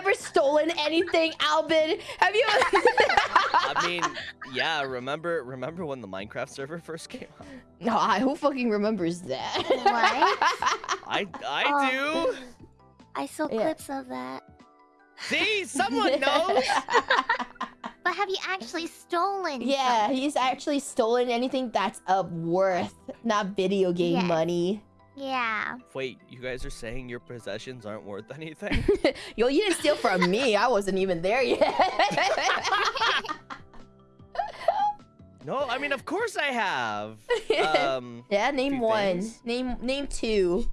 ever stolen anything, Alban? Have you? I mean, yeah. Remember, remember when the Minecraft server first came out? no, I, who fucking remembers that? What? I, I Oh. do. I saw Yeah. clips of that. See, someone knows. But have you actually stolen? yeah, he's actually stolen anything that's of worth, not video game Yes. money. Yeah. Wait, you guys are saying your possessions aren't worth anything? Yo, you didn't steal from me. I wasn't even there yet. no, I mean, of course I have. Um, yeah, name one. things. Name name two.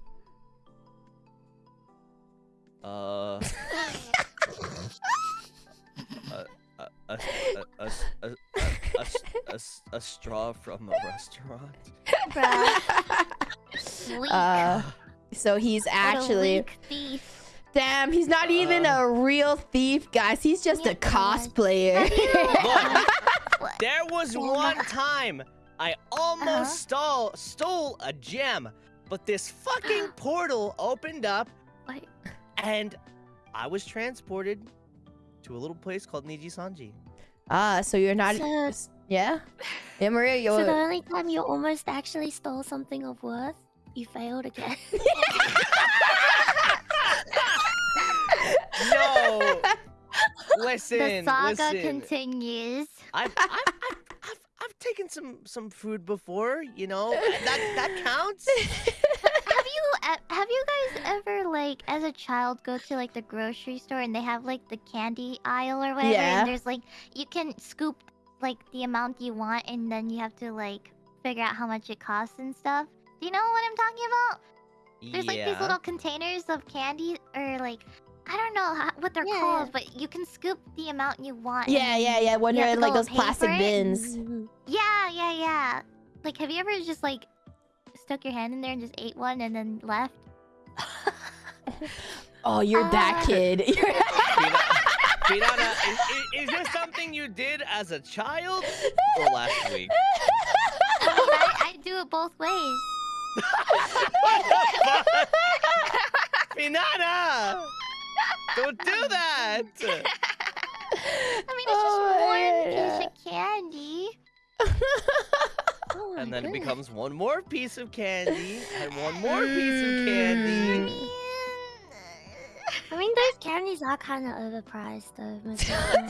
A, a, a straw from a restaurant. Uh, so he's actually thief. damn. He's not even Uh. a real thief, guys. He's just Yeah, a cosplayer. Look, there was one time I almost Uh-huh. stole stole a gem, but this fucking portal opened up Wait. and I was transported to a little place called Nijisanji. Ah, so you're not. So- yeah. Yeah, Maria. You're. So the only time you almost actually stole something of worth, you failed again. No. listen, the saga listen. continues. I've, I've, I've, I've, I've taken some some food before, you know. That that counts. have you e- have you guys ever like as a child go to like the grocery store and they have like the candy aisle or whatever Yeah. and there's like you can scoop like the amount you want and then you have to like figure out how much it costs and stuff. Do you know what I'm talking about? There's like these little containers of candy or like I don't know how, what they're Yeah. called, but you can scoop the amount you want. yeah, yeah, yeah. When you you're in like those plastic bins. Mm-hmm. Yeah, yeah, yeah. Like, have you ever just like stuck your hand in there and just ate one and then left? Oh, you're that Ah. kid. You're- Pirata, is, is, is this something you did as a child or last week? I, I, I do it both ways. What? Pinata! Don't do that! I mean, it's Oh, just yeah. one piece of candy. Oh And then it becomes one more piece of candy and one more piece of I candy. I mean, those candies are kind of overpriced, though. most of the time.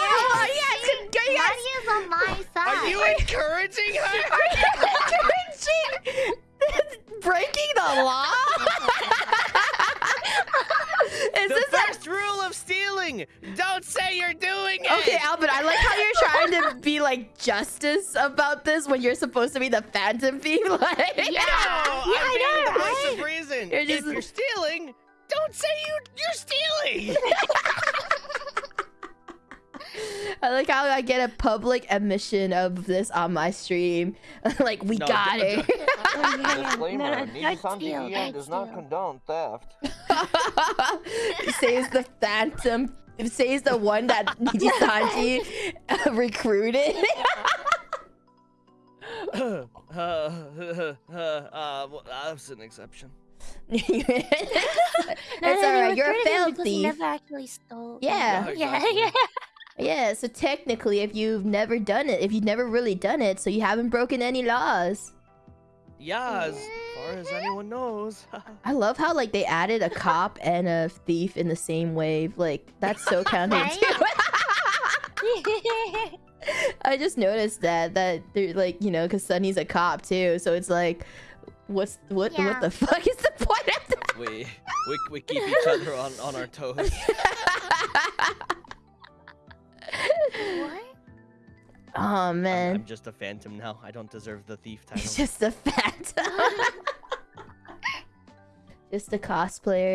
Oh, yes, good- good, yes. Maddie is on my side. Are you encouraging her? Encouraging breaking the law? Is The this a- rule of stealing: don't say you're doing it. Okay, Albert, I like how you're trying to be like justice about this when you're supposed to be the phantom thief. Like, No, I I'm being know, right? You're If you're stealing, don't say you you're stealing. I like how I get a public admission of this on my stream. like, we No, got d- it. Oh, yeah, yeah. Disclaimer, No, no, Niji don't Sanji steal, EN don't does not steal. condone theft. it says the phantom. It says the one that Nijisanji uh, recruited. uh, uh, uh, well, that's an exception. it's No, no, they alright. You're a failed thief. never actually stole. Yeah. Oh, yeah, exactly. yeah. Yeah, so technically, if you've never done it, if you've never really done it, so you haven't broken any laws. Yeah, as far as anyone knows. I love how like they added a cop and a thief in the same wave. Like that's so counterintuitive. I just noticed that that they're like you know because Sonny's a cop too, so it's like, what's what Yeah. what the fuck is the point of that? We, we we keep each other on on our toes. What? oh I'm, man, I'm just a phantom now. I don't deserve the thief title. it's just a phantom. just a cosplayer.